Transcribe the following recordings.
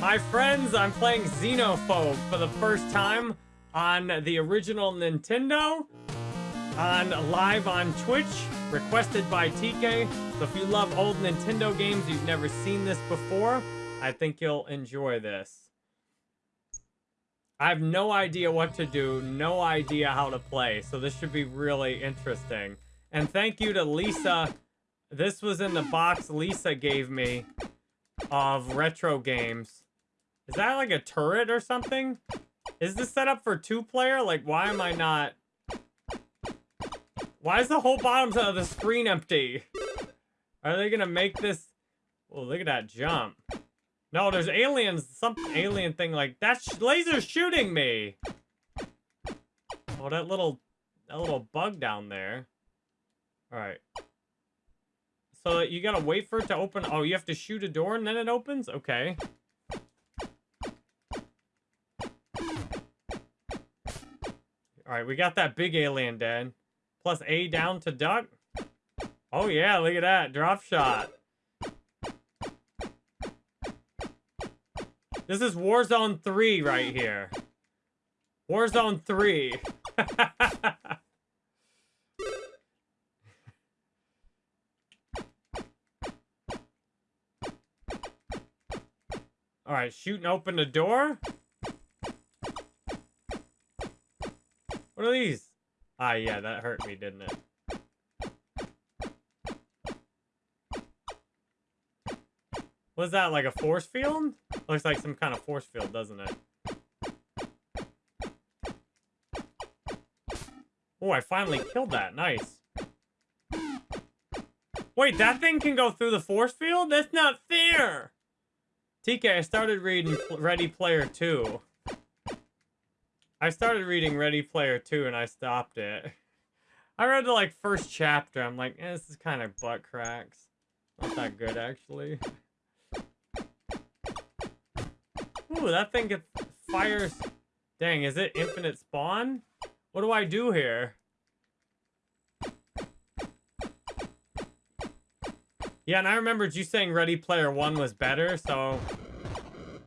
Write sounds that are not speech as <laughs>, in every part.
My friends, I'm playing Xenophobe for the first time on the original Nintendo, on live on Twitch, requested by TK. So if you love old Nintendo games, you've never seen this before, I think you'll enjoy this. I have no idea what to do, no idea how to play, so this should be really interesting. And thank you to Lisa. This was in the box Lisa gave me of retro games. Is that like a turret or something? Is this set up for two-player? Like, why am I not... Why is the whole bottom of the screen empty? Are they gonna make this... Oh, look at that jump. No, there's aliens, some alien thing like... That laser shooting me! Oh, that little... That little bug down there. Alright. So you gotta wait for it to open... Oh, you have to shoot a door and then it opens? Okay. Alright, we got that big alien dead. Plus A down to duck. Oh yeah, look at that. Drop shot. This is Warzone 3 right here. Warzone 3. <laughs> Alright, shooting open the door? What are these? Ah, yeah, that hurt me, didn't it? Was that, like a force field? Looks like some kind of force field, doesn't it? Oh, I finally killed that. Nice. Wait, that thing can go through the force field? That's not fair! TK, I started reading Ready Player 2. I started reading Ready Player 2 and I stopped it. I read the, like, first chapter. I'm like, eh, this is kind of butt cracks. Not that good, actually. Ooh, that thing gets fires. Dang, is it infinite spawn? What do I do here? Yeah, and I remembered you saying Ready Player One was better, so...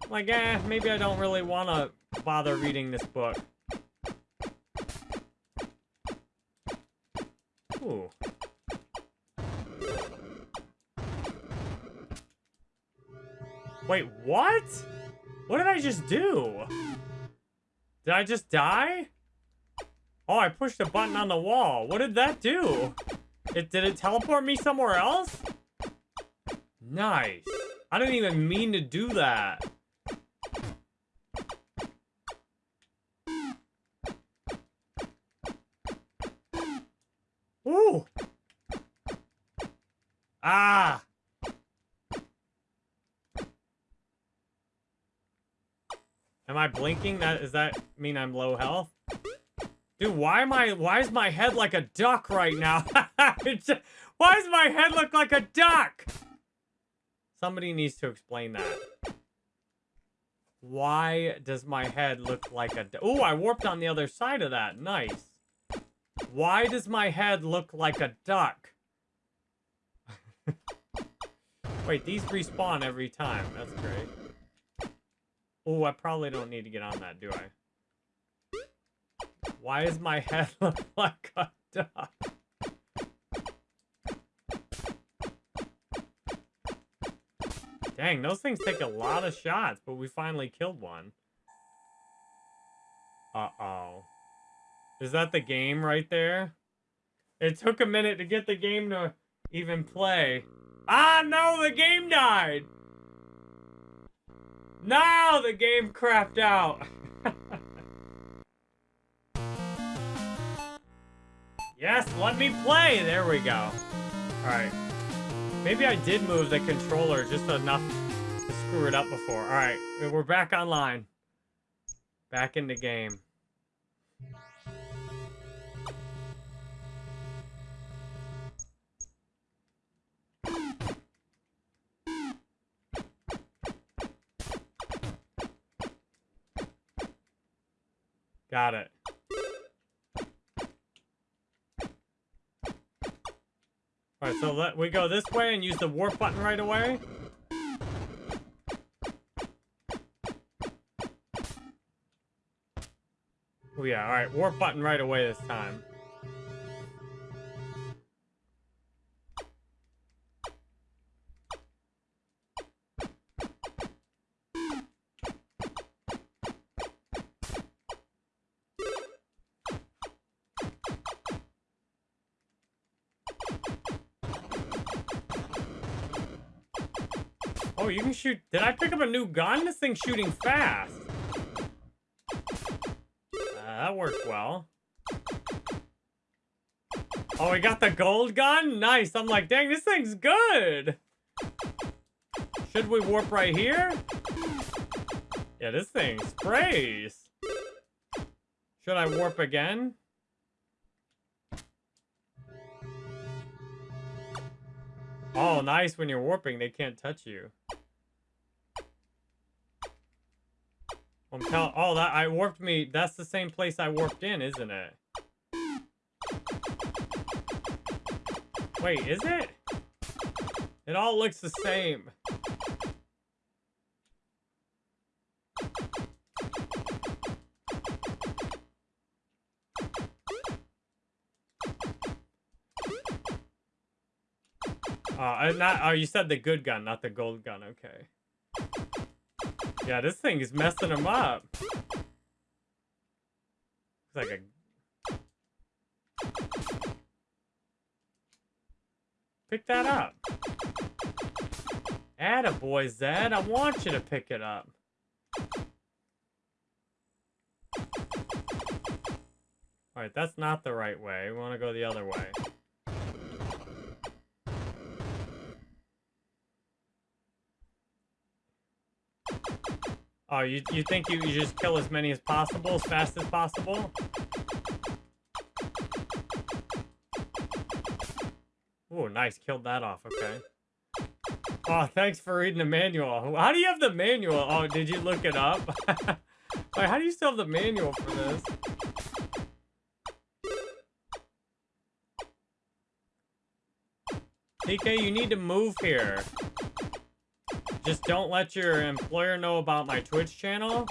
Like, eh, maybe I don't really want to bother reading this book. Ooh. Wait, what? What did I just do? Did I just die? Oh, I pushed a button on the wall. What did that do? It Did it teleport me somewhere else? Nice. I didn't even mean to do that. Ooh. Ah. Am I blinking? That does that mean I'm low health? Dude, why am I why is my head like a duck right now? <laughs> why does my head look like a duck? Somebody needs to explain that. Why does my head look like a Oh, I warped on the other side of that. Nice. Why does my head look like a duck? <laughs> Wait, these respawn every time. That's great. Oh, I probably don't need to get on that, do I? Why is my <laughs> head look like a duck? Dang, those things take a lot of shots, but we finally killed one. Uh-oh. Is that the game right there? It took a minute to get the game to even play. Ah, no, the game died! Now the game crapped out. <laughs> yes, let me play. There we go. All right. Maybe I did move the controller just enough to screw it up before. All right, we're back online. Back in the game. Got it. Alright, so let we go this way and use the warp button right away. Oh yeah, alright, warp button right away this time. Oh, you can shoot. Did I pick up a new gun? This thing's shooting fast. Uh, that worked well. Oh, we got the gold gun? Nice. I'm like, dang, this thing's good. Should we warp right here? Yeah, this thing sprays. Should I warp again? Oh, nice. When you're warping, they can't touch you. I'm tell oh, that I warped me. That's the same place I warped in, isn't it? Wait, is it? It all looks the same. Uh, not, oh, you said the good gun, not the gold gun. Okay. Yeah, this thing is messing him up. It's like a... Pick that up. Attaboy, Zed. I want you to pick it up. Alright, that's not the right way. We want to go the other way. Oh, you, you think you, you just kill as many as possible, as fast as possible? Oh, nice. Killed that off. Okay. Oh, thanks for reading the manual. How do you have the manual? Oh, did you look it up? <laughs> Wait, how do you still have the manual for this? TK, you need to move here. Just don't let your employer know about my Twitch channel.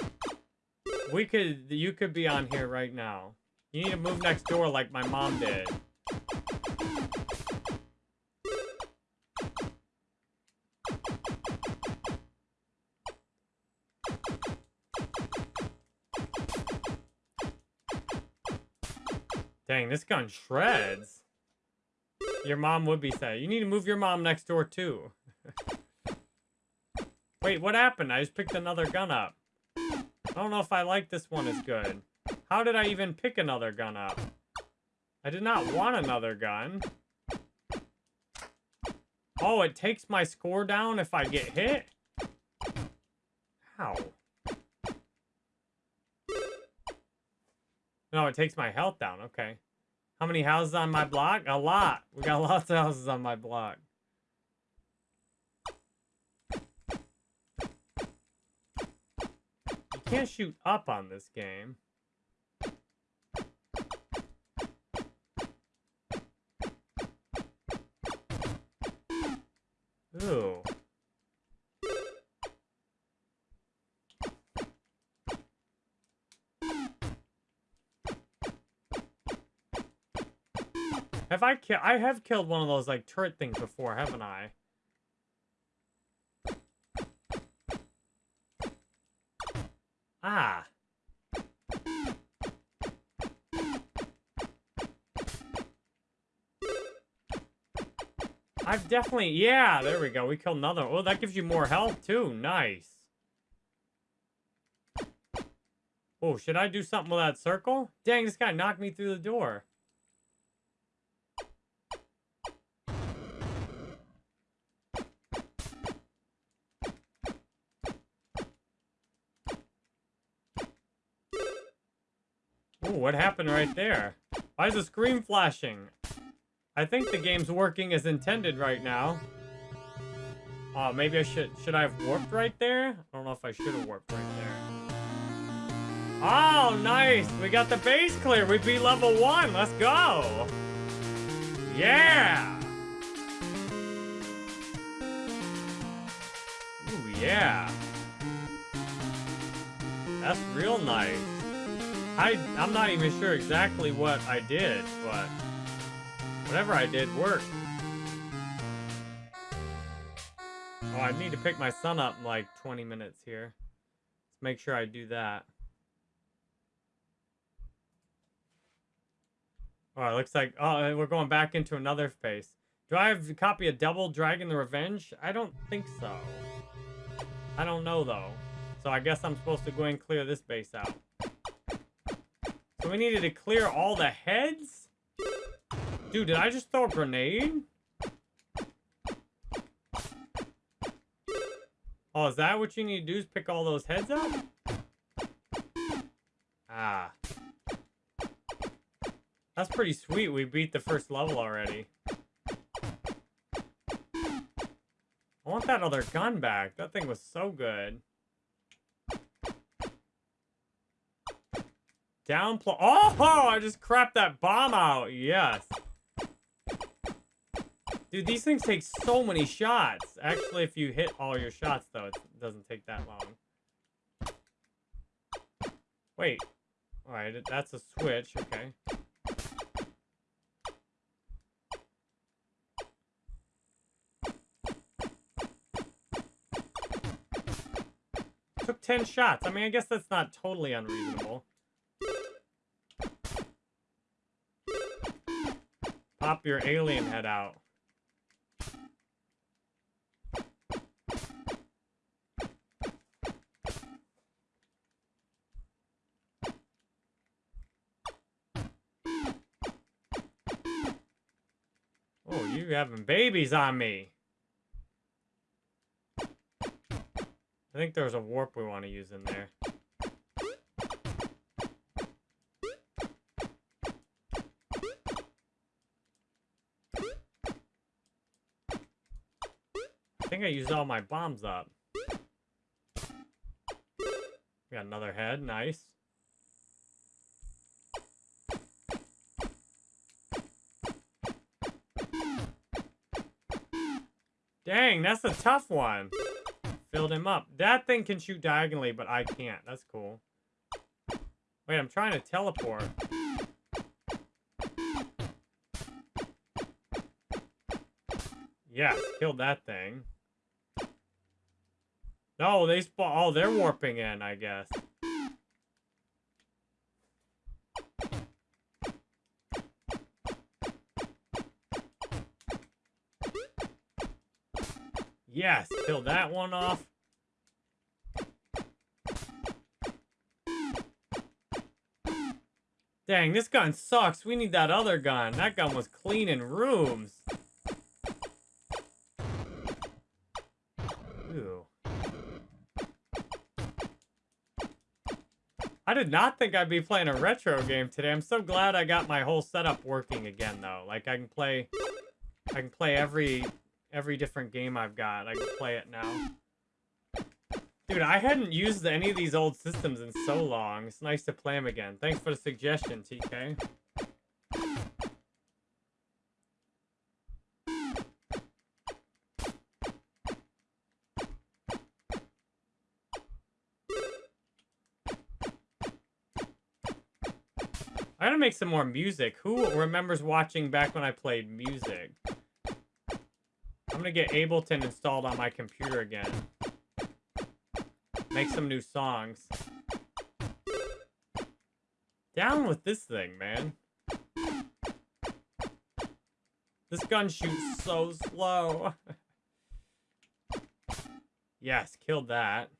We could, you could be on here right now. You need to move next door like my mom did. Dang, this gun shreds. Your mom would be sad. You need to move your mom next door, too. <laughs> Wait, what happened? I just picked another gun up. I don't know if I like this one as good. How did I even pick another gun up? I did not want another gun. Oh, it takes my score down if I get hit? How? No, it takes my health down. Okay. How many houses on my block? A lot. We got <laughs> lots of houses on my block. Can't shoot up on this game. Ooh. Have I killed? I have killed one of those like turret things before, haven't I? I've definitely, yeah, there we go. We killed another. Oh, that gives you more health too. Nice. Oh, should I do something with that circle? Dang, this guy knocked me through the door. Ooh, what happened right there? Why is the screen flashing? I think the game's working as intended right now. Oh, maybe I should... Should I have warped right there? I don't know if I should have warped right there. Oh, nice! We got the base clear. We beat level one. Let's go! Yeah! Ooh, yeah. That's real nice. I, I'm not even sure exactly what I did, but whatever I did worked. Oh, I need to pick my son up in like 20 minutes here. Let's make sure I do that. Oh, it looks like, oh, we're going back into another phase. Do I have a copy of Double Dragon the Revenge? I don't think so. I don't know, though. So I guess I'm supposed to go and clear this base out. So we needed to clear all the heads? Dude, did I just throw a grenade? Oh, is that what you need to do is pick all those heads up? Ah. That's pretty sweet. We beat the first level already. I want that other gun back. That thing was so good. Down Oh, I just crapped that bomb out. Yes. Dude, these things take so many shots. Actually, if you hit all your shots, though, it doesn't take that long. Wait. Alright, that's a switch. Okay. Took 10 shots. I mean, I guess that's not totally unreasonable. Pop your alien head out. Oh, you having babies on me. I think there's a warp we want to use in there. I think I used all my bombs up. We got another head, nice. Dang, that's a tough one. Filled him up. That thing can shoot diagonally, but I can't. That's cool. Wait, I'm trying to teleport. Yes, killed that thing. No, they spawn. Oh, they're warping in, I guess. Yes, kill that one off. Dang, this gun sucks. We need that other gun. That gun was cleaning rooms. Ooh. I did not think I'd be playing a retro game today. I'm so glad I got my whole setup working again, though. Like, I can play... I can play every every different game I've got. I can play it now. Dude, I hadn't used any of these old systems in so long. It's nice to play them again. Thanks for the suggestion, TK. I gotta make some more music. Who remembers watching back when I played music? I'm gonna get Ableton installed on my computer again. Make some new songs. Down with this thing, man. This gun shoots so slow. <laughs> yes, killed that.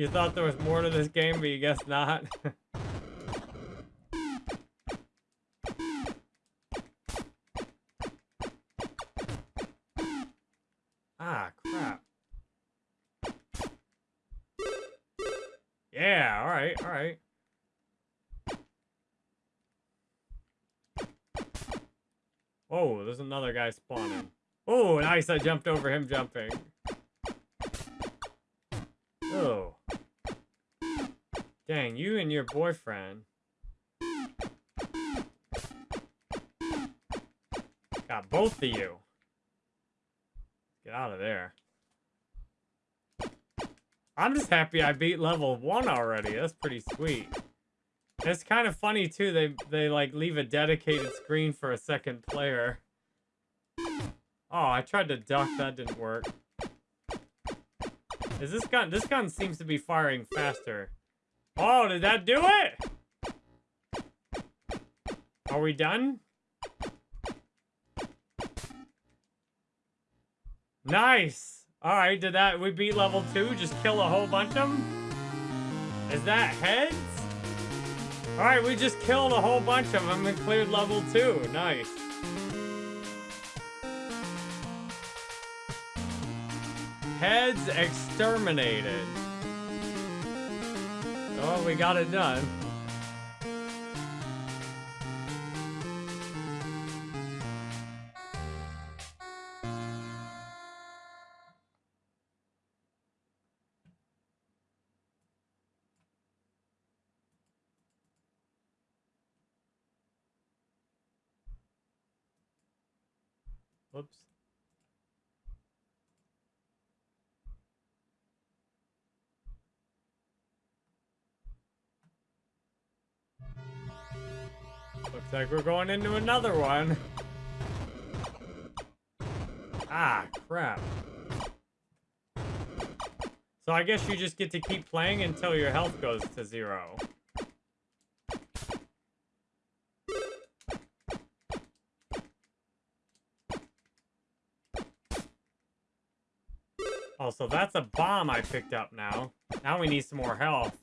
You thought there was more to this game, but you guess not. <laughs> ah, crap. Yeah, alright, alright. Oh, there's another guy spawning. Oh, nice, I jumped over him jumping. Dang, you and your boyfriend. Got both of you. Get out of there. I'm just happy I beat level one already. That's pretty sweet. It's kind of funny too. They they like leave a dedicated screen for a second player. Oh, I tried to duck. That didn't work. Is this gun? This gun seems to be firing faster. Oh, did that do it? Are we done? Nice. All right, did that? We beat level two. Just kill a whole bunch of them. Is that heads? All right, we just killed a whole bunch of them and cleared level two. Nice. Heads exterminated. Oh, we got it done. Whoops. Looks like we're going into another one. Ah, crap. So I guess you just get to keep playing until your health goes to zero. Oh, so that's a bomb I picked up now. Now we need some more health.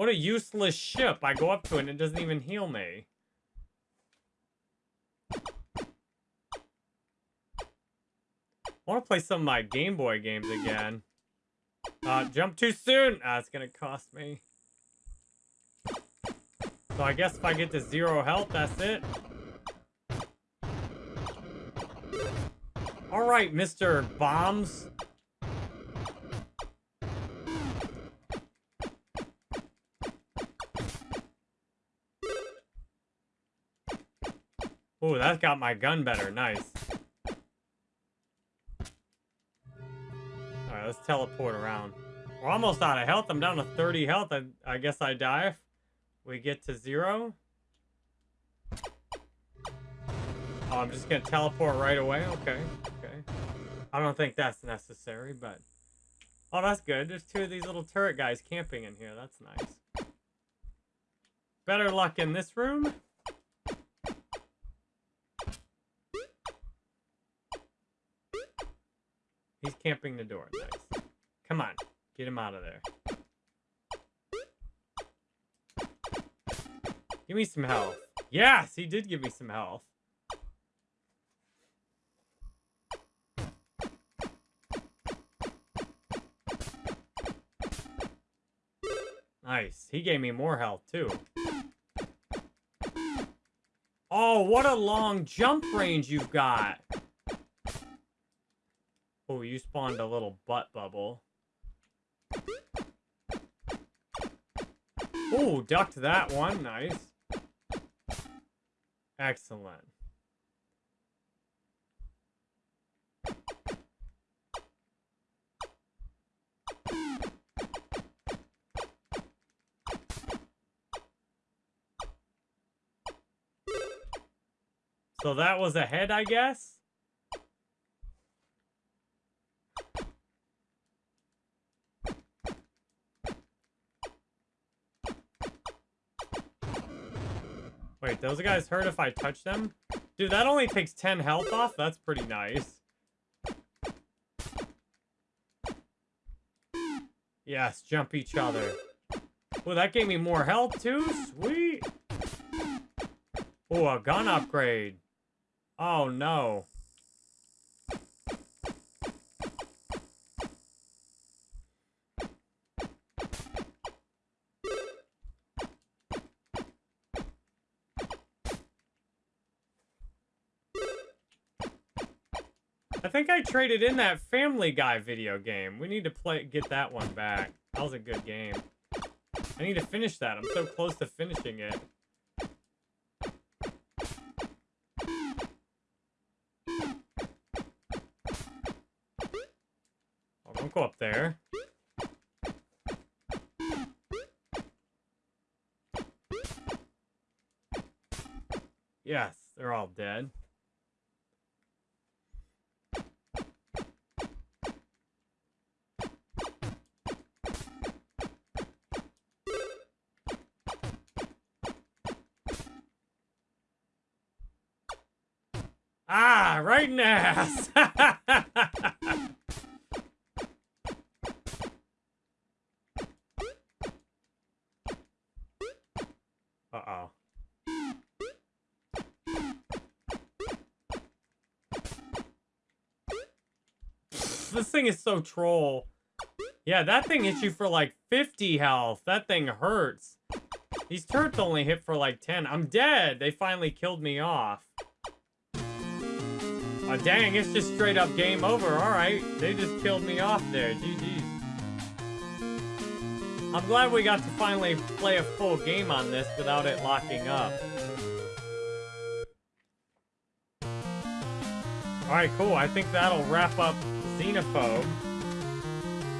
What a useless ship. I go up to it and it doesn't even heal me. I want to play some of my Game Boy games again. Uh, jump too soon! Ah, it's gonna cost me. So I guess if I get to zero health, that's it. Alright, Mr. Bombs. Ooh, that got my gun better. Nice. Alright, let's teleport around. We're almost out of health. I'm down to 30 health. I, I guess I die if we get to zero. Oh, I'm just gonna teleport right away? Okay, okay. I don't think that's necessary, but... Oh, that's good. There's two of these little turret guys camping in here. That's nice. Better luck in this room. He's camping the door. Nice. Come on. Get him out of there. Give me some health. Yes, he did give me some health. Nice. He gave me more health, too. Oh, what a long jump range you've got. You spawned a little butt bubble. Oh, ducked that one. Nice. Excellent. So that was a head, I guess? Those guys hurt if I touch them? Dude, that only takes 10 health off? That's pretty nice. Yes, jump each other. Well, that gave me more health too? Sweet. Oh, a gun upgrade. Oh, no. I think I traded in that Family Guy video game. We need to play get that one back. That was a good game. I need to finish that. I'm so close to finishing it. Oh, don't go up there. Yes, they're all dead. Ass. <laughs> Uh-oh. This thing is so troll. Yeah, that thing hits you for like 50 health. That thing hurts. These turrets only hit for like 10. I'm dead. They finally killed me off. Oh, dang, it's just straight up game over. All right, they just killed me off there. GG's. I'm glad we got to finally play a full game on this without it locking up. Alright, cool. I think that'll wrap up Xenophobe.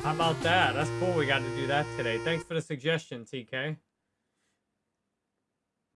How about that? That's cool we got to do that today. Thanks for the suggestion, TK.